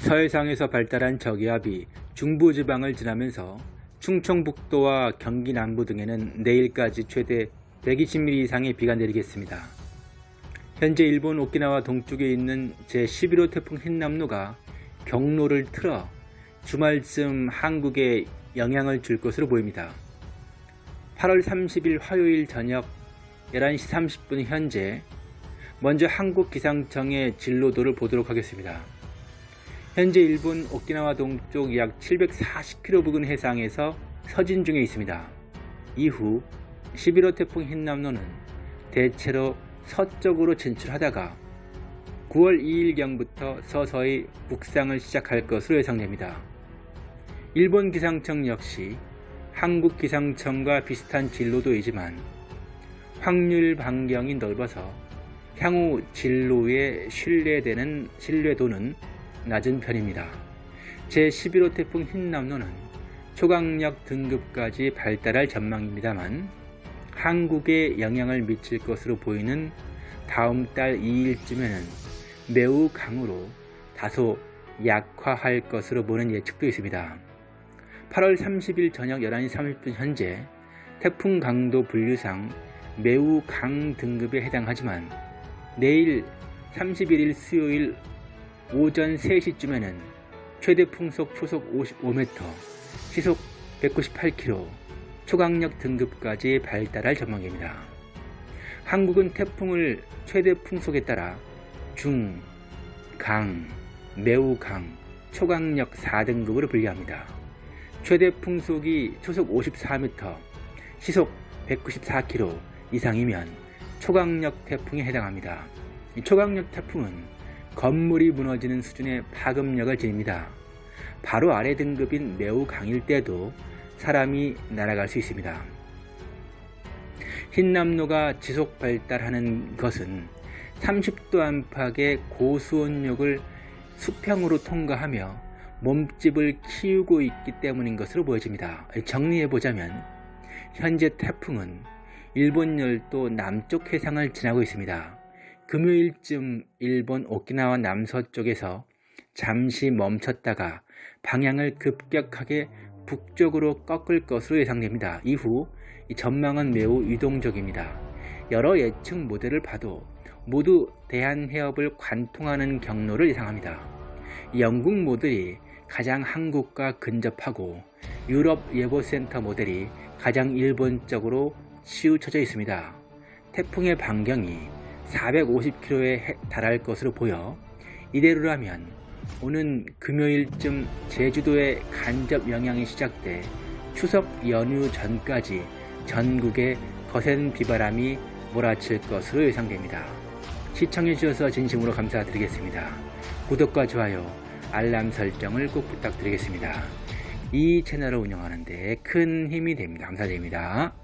서해상에서 발달한 저기압이 중부지방을 지나면서 충청북도와 경기 남부 등에는 내일까지 최대 120mm 이상의 비가 내리겠습니다. 현재 일본 오키나와 동쪽에 있는 제11호 태풍 흰남노가 경로를 틀어 주말쯤 한국에 영향을 줄 것으로 보입니다. 8월 30일 화요일 저녁 11시 30분 현재 먼저 한국기상청의 진로도를 보도록 하겠습니다. 현재 일본 오키나와 동쪽 약 740km 부근 해상에서 서진 중에 있습니다. 이후 11호 태풍 흰남노는 대체로 서쪽으로 진출하다가 9월 2일경부터 서서히 북상을 시작할 것으로 예상됩니다. 일본 기상청 역시 한국 기상청과 비슷한 진로도이지만 확률 반경이 넓어서 향후 진로에 신뢰되는 신뢰도는 낮은 편입니다. 제11호 태풍 흰남노는 초강력 등급까지 발달할 전망입니다만 한국에 영향을 미칠 것으로 보이는 다음 달 2일쯤에는 매우 강으로 다소 약화할 것으로 보는 예측도 있습니다. 8월 30일 저녁 11시 30분 현재 태풍 강도 분류상 매우 강 등급에 해당하지만 내일 31일 수요일 오전 3시쯤에는 최대 풍속 초속 55m, 시속 198km, 초강력 등급까지 발달할 전망입니다. 한국은 태풍을 최대 풍속에 따라 중, 강, 매우 강, 초강력 4등급으로 분류합니다. 최대 풍속이 초속 54m, 시속 194km 이상이면 초강력 태풍에 해당합니다. 초강력 태풍은 건물이 무너지는 수준의 파급력을 지닙니다. 바로 아래 등급인 매우 강일 때도 사람이 날아갈 수 있습니다. 흰남노가 지속 발달하는 것은 30도 안팎의 고수온력을 수평으로 통과하며 몸집을 키우고 있기 때문인 것으로 보여집니다. 정리해보자면 현재 태풍은 일본 열도 남쪽 해상을 지나고 있습니다. 금요일쯤 일본 오키나와 남서쪽에서 잠시 멈췄다가 방향을 급격하게 북쪽으로 꺾을 것으로 예상됩니다. 이후 전망은 매우 유동적입니다. 여러 예측 모델을 봐도 모두 대한해협을 관통하는 경로를 예상합니다. 영국 모델이 가장 한국과 근접하고 유럽 예보센터 모델이 가장 일본적으로 치우쳐져 있습니다. 태풍의 반경이 450km에 달할 것으로 보여 이대로라면 오는 금요일쯤 제주도에 간접 영향이 시작돼 추석 연휴 전까지 전국에 거센 비바람이 몰아칠 것으로 예상됩니다. 시청해주셔서 진심으로 감사드리겠습니다. 구독과 좋아요, 알람 설정을 꼭 부탁드리겠습니다. 이 채널을 운영하는 데 큰 힘이 됩니다. 감사드립니다.